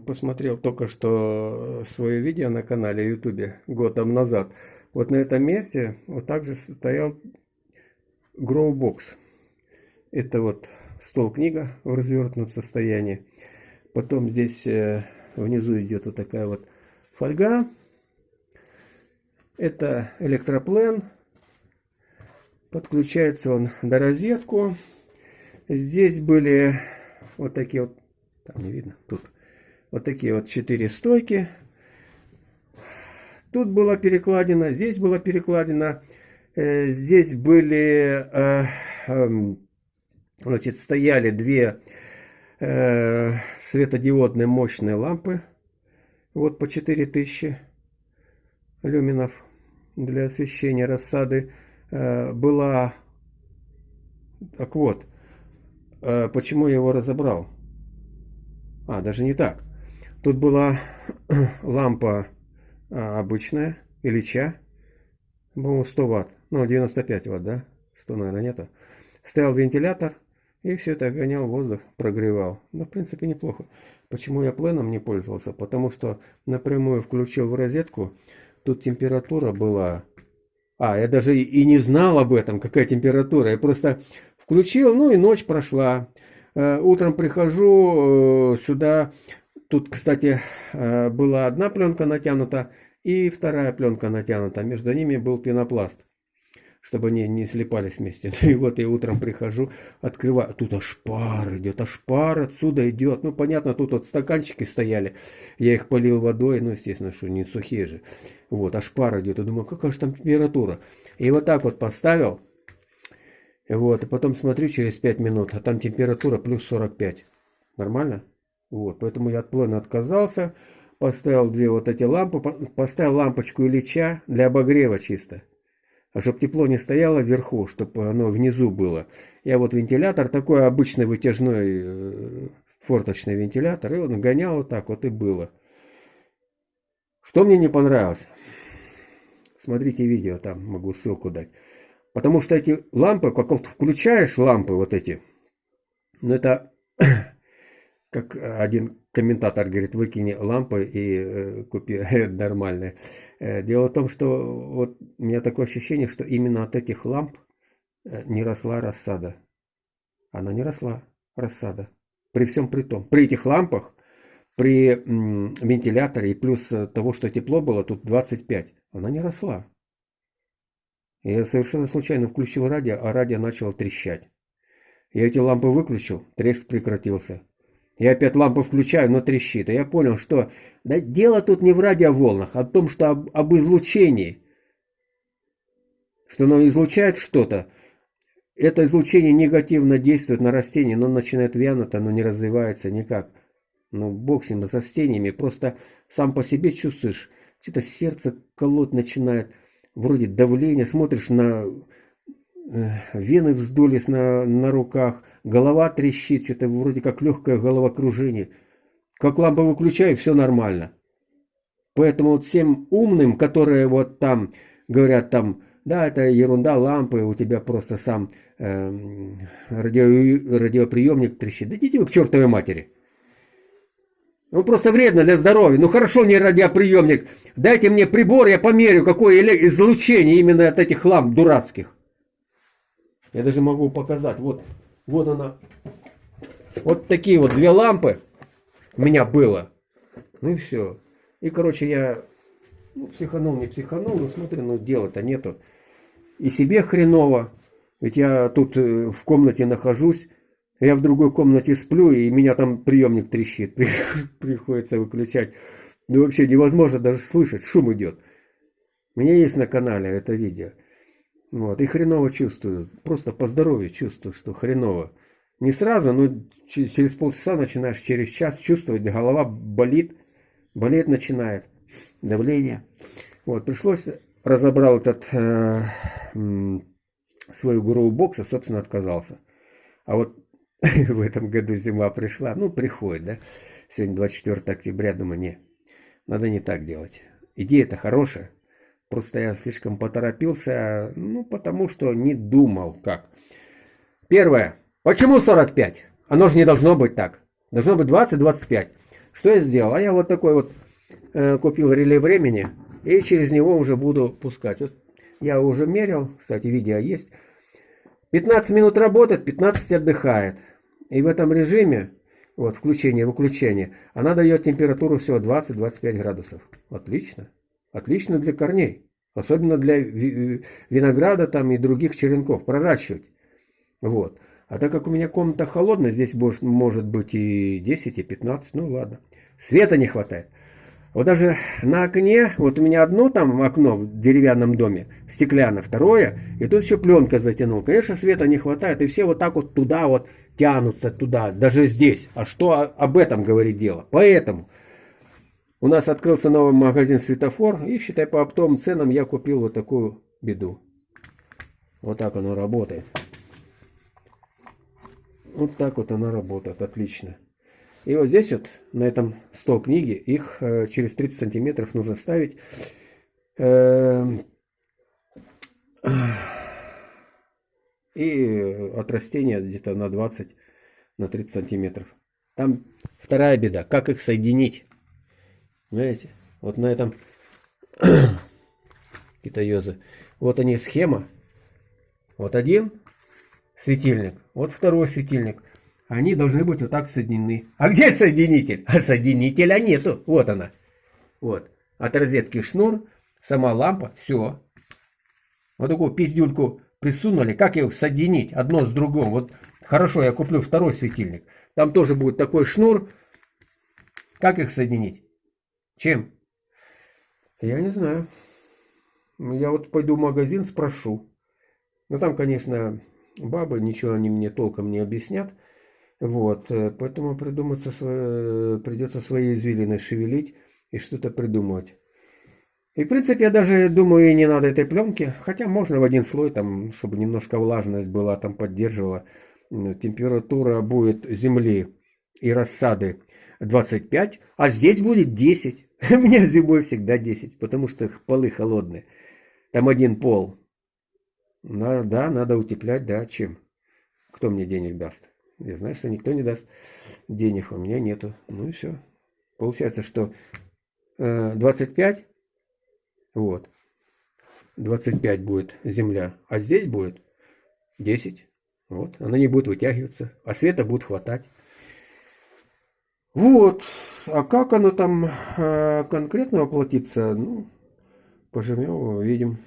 посмотрел только что свое видео на канале ютубе год там назад. Вот на этом месте вот также стоял Growbox. Это вот стол-книга в развернутом состоянии. Потом здесь э, внизу идет вот такая вот фольга. Это электроплен. Подключается он на розетку. Здесь были вот такие вот, там не видно, тут вот такие вот четыре стойки. Тут была перекладина, здесь была перекладина. Э, здесь были, э, эм, значит, стояли две э, светодиодные мощные лампы. Вот по 4000 люминов для освещения рассады. Была, так вот, почему я его разобрал? А, даже не так. Тут была лампа а, обычная, Ильича, по-моему, 100 ватт, ну, 95 ватт, да? 100, наверное, нету. Стоял вентилятор, и все это гонял воздух, прогревал. Ну, в принципе, неплохо. Почему я пленом не пользовался? Потому что напрямую включил в розетку, тут температура была... А, я даже и не знал об этом, какая температура. Я просто включил, ну и ночь прошла. Э, утром прихожу э, сюда, Тут, кстати, э, была одна пленка натянута и вторая пленка натянута. Между ними был пенопласт, чтобы они не слепались вместе. И вот я утром прихожу, открываю. Тут аж пар идет, аж пар отсюда идет. Ну, понятно, тут вот стаканчики стояли. Я их полил водой, ну, естественно, что не сухие же. Вот, аж пар идет. Я думаю, какая же там температура. И вот так вот поставил. Вот, и потом смотрю через 5 минут, а там температура плюс 45. Нормально? Вот, поэтому я от плана отказался, поставил две вот эти лампы, поставил лампочку Ильича для обогрева чисто. А чтобы тепло не стояло вверху, чтобы оно внизу было. Я вот вентилятор, такой обычный вытяжной э, форточный вентилятор, и он гонял вот так вот и было. Что мне не понравилось? Смотрите видео, там могу ссылку дать. Потому что эти лампы, как вот включаешь лампы вот эти, ну это как один комментатор говорит, выкини лампы и э, купи нормальные. Э, дело в том, что вот у меня такое ощущение, что именно от этих ламп э, не росла рассада. Она не росла, рассада. При всем при том. При этих лампах, при вентиляторе и плюс того, что тепло было, тут 25, она не росла. Я совершенно случайно включил радио, а радио начало трещать. Я эти лампы выключил, треск прекратился. Я опять лампу включаю, но трещит. И я понял, что да, дело тут не в радиоволнах, а в том, что об, об излучении. Что оно излучает что-то. Это излучение негативно действует на растение, но начинает вянуть, оно не развивается никак. Ну, бог с ним, с растениями. Просто сам по себе чувствуешь, что-то сердце колоть начинает. Вроде давление, смотришь на э, вены вздулись на, на руках, голова трещит, что-то вроде как легкое головокружение. Как лампу выключаю, все нормально. Поэтому вот всем умным, которые вот там говорят там, да, это ерунда, лампы, у тебя просто сам э, радио, радиоприемник трещит. Да идите вы к чертовой матери. Ну просто вредно для здоровья. Ну хорошо, не радиоприемник. Дайте мне прибор, я померю, какое излучение именно от этих ламп дурацких. Я даже могу показать. Вот вот она. Вот такие вот две лампы у меня было. Ну и все. И, короче, я ну, психанул, не психанул, но смотри, ну дела-то нету. И себе хреново. Ведь я тут э, в комнате нахожусь, я в другой комнате сплю, и меня там приемник трещит. Приходится выключать. Ну вообще невозможно даже слышать, шум идет. У меня есть на канале это видео. Вот, и хреново чувствую. Просто по здоровью чувствую, что хреново. Не сразу, но через полчаса начинаешь, через час чувствовать, голова болит, болеть начинает, давление. Вот, пришлось, разобрал этот э, свою гуру бокса, собственно, отказался. А вот в этом году зима пришла, ну, приходит, да. Сегодня 24 октября, думаю, не, надо не так делать. Идея-то хорошая, Просто я слишком поторопился, ну, потому что не думал, как. Первое. Почему 45? Оно же не должно быть так. Должно быть 20-25. Что я сделал? А я вот такой вот э, купил реле времени и через него уже буду пускать. Вот я уже мерил, кстати, видео есть. 15 минут работает, 15 отдыхает. И в этом режиме, вот включение, выключение, она дает температуру всего 20-25 градусов. Отлично. Отлично для корней. Особенно для винограда там и других черенков проращивать. Вот. А так как у меня комната холодная, здесь может, может быть и 10, и 15, ну ладно. Света не хватает. Вот даже на окне, вот у меня одно там окно в деревянном доме, стеклянное, второе, и тут еще пленка затянул. Конечно, света не хватает, и все вот так вот туда вот тянутся, туда, даже здесь. А что об этом говорит дело? Поэтому у нас открылся новый магазин «Светофор», и, считай, по оптовым ценам я купил вот такую беду. Вот так оно работает. Вот так вот она работает, отлично. И вот здесь вот, на этом стол книги, их э, через 30 сантиметров нужно ставить. Э, и от растения где-то на 20, на 30 сантиметров. Там вторая беда, как их соединить. Знаете, вот на этом китаёзы. Вот они схема. Вот один светильник, вот второй светильник они должны быть вот так соединены. А где соединитель? А соединителя нету. Вот она. Вот. От розетки шнур, сама лампа, все. Вот такую пиздюльку присунули. Как ее соединить одно с другим? Вот хорошо, я куплю второй светильник. Там тоже будет такой шнур. Как их соединить? Чем? Я не знаю. Я вот пойду в магазин, спрошу. Но там, конечно, бабы, ничего они мне толком не объяснят. Вот, э, поэтому придуматься свое, придется свои извилины шевелить и что-то придумывать. И в принципе я даже думаю и не надо этой пленки, хотя можно в один слой, там, чтобы немножко влажность была, там поддерживала. Температура будет земли и рассады 25, а здесь будет 10. У меня зимой всегда 10, потому что полы холодные. Там один пол. Да, надо утеплять, да, чем? Кто мне денег даст? Я знаю, что никто не даст денег, у меня нету. Ну и все. Получается, что э, 25, вот, 25 будет земля, а здесь будет 10. Вот, она не будет вытягиваться, а света будет хватать. Вот, а как оно там э, конкретно воплотится, ну, поживем, увидим.